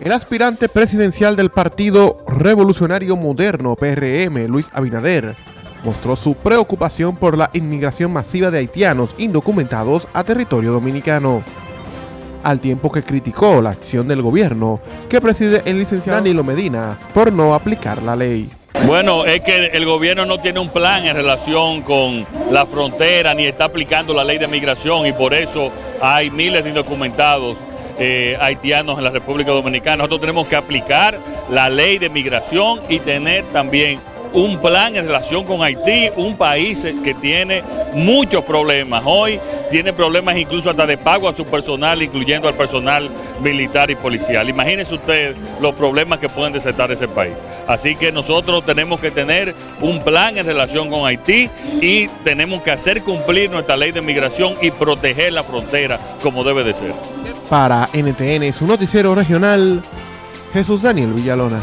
El aspirante presidencial del Partido Revolucionario Moderno, PRM, Luis Abinader, mostró su preocupación por la inmigración masiva de haitianos indocumentados a territorio dominicano, al tiempo que criticó la acción del gobierno que preside el licenciado Danilo Medina por no aplicar la ley. Bueno, es que el gobierno no tiene un plan en relación con la frontera ni está aplicando la ley de migración y por eso hay miles de indocumentados eh, haitianos en la República Dominicana. Nosotros tenemos que aplicar la ley de migración y tener también un plan en relación con Haití, un país que tiene muchos problemas. Hoy tiene problemas incluso hasta de pago a su personal, incluyendo al personal militar y policial. Imagínense ustedes los problemas que pueden desatar ese país. Así que nosotros tenemos que tener un plan en relación con Haití y tenemos que hacer cumplir nuestra ley de migración y proteger la frontera como debe de ser. Para NTN, su noticiero regional, Jesús Daniel Villalona.